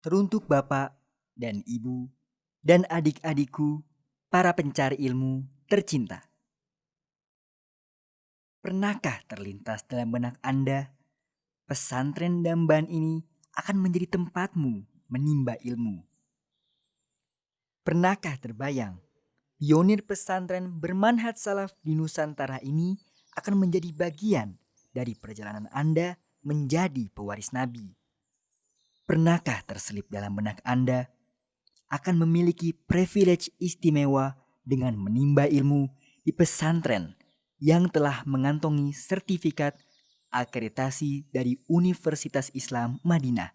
Teruntuk Bapak dan Ibu dan adik-adikku, para pencari ilmu tercinta. Pernahkah terlintas dalam benak Anda, pesantren Damban ini akan menjadi tempatmu menimba ilmu? Pernahkah terbayang, pionir pesantren bermanhaj salaf di Nusantara ini akan menjadi bagian dari perjalanan Anda menjadi pewaris Nabi? Pernahkah terselip dalam benak Anda akan memiliki privilege istimewa dengan menimba ilmu di pesantren yang telah mengantongi sertifikat akreditasi dari Universitas Islam Madinah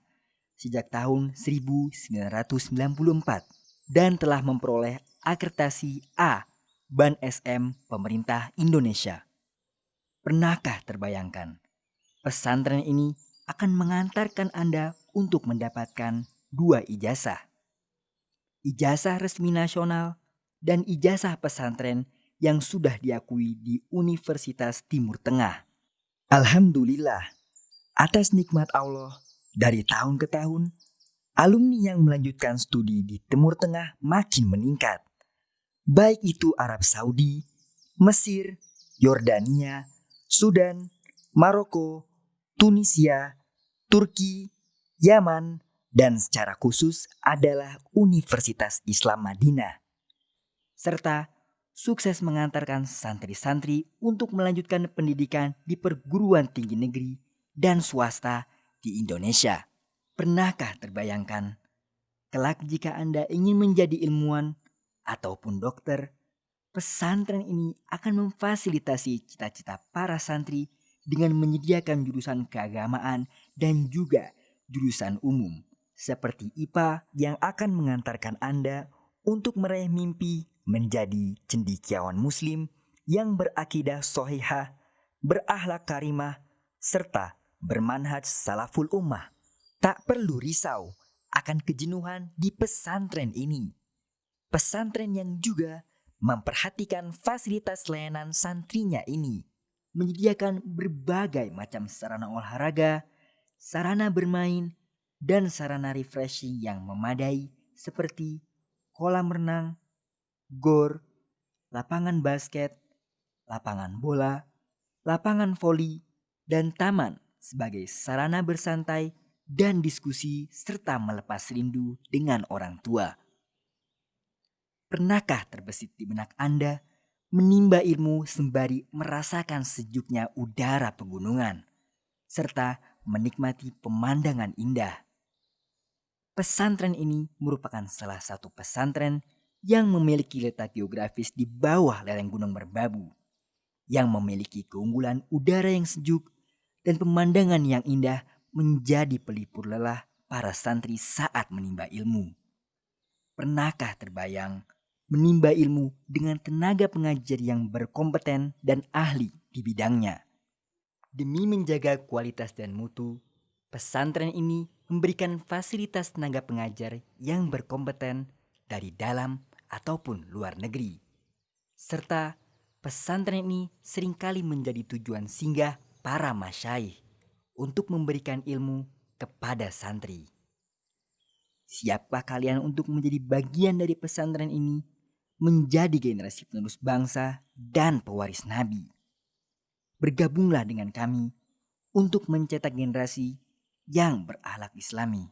sejak tahun 1994 dan telah memperoleh akreditasi A Ban SM Pemerintah Indonesia. Pernahkah terbayangkan pesantren ini akan mengantarkan Anda untuk mendapatkan dua ijazah? Ijazah resmi nasional dan ijazah pesantren yang sudah diakui di Universitas Timur Tengah. Alhamdulillah, atas nikmat Allah, dari tahun ke tahun, alumni yang melanjutkan studi di Timur Tengah makin meningkat. Baik itu Arab Saudi, Mesir, Yordania, Sudan, Maroko, Tunisia, Turki, Yaman, dan secara khusus adalah Universitas Islam Madinah. Serta sukses mengantarkan santri-santri untuk melanjutkan pendidikan di perguruan tinggi negeri dan swasta di Indonesia. Pernahkah terbayangkan, kelak jika Anda ingin menjadi ilmuwan ataupun dokter, pesantren ini akan memfasilitasi cita-cita para santri dengan menyediakan jurusan keagamaan dan juga jurusan umum seperti IPA yang akan mengantarkan Anda untuk meraih mimpi menjadi cendikiawan muslim yang berakidah sohihah, berakhlak karimah, serta bermanhaj salaful ummah. Tak perlu risau akan kejenuhan di pesantren ini. Pesantren yang juga memperhatikan fasilitas layanan santrinya ini. Menyediakan berbagai macam sarana olahraga, sarana bermain, dan sarana refreshing yang memadai seperti kolam renang, gor, lapangan basket, lapangan bola, lapangan voli, dan taman sebagai sarana bersantai dan diskusi serta melepas rindu dengan orang tua. Pernahkah terbesit di benak Anda menimba ilmu sembari merasakan sejuknya udara pegunungan serta menikmati pemandangan indah? Pesantren ini merupakan salah satu pesantren yang memiliki letak geografis di bawah lereng Gunung Merbabu, yang memiliki keunggulan udara yang sejuk dan pemandangan yang indah menjadi pelipur lelah para santri saat menimba ilmu. Pernahkah terbayang menimba ilmu dengan tenaga pengajar yang berkompeten dan ahli di bidangnya? Demi menjaga kualitas dan mutu, pesantren ini memberikan fasilitas tenaga pengajar yang berkompeten dari dalam ataupun luar negeri. Serta pesantren ini sering kali menjadi tujuan singgah para masyaih untuk memberikan ilmu kepada santri. Siapkah kalian untuk menjadi bagian dari pesantren ini menjadi generasi penerus bangsa dan pewaris Nabi? Bergabunglah dengan kami untuk mencetak generasi yang berakhlak islami.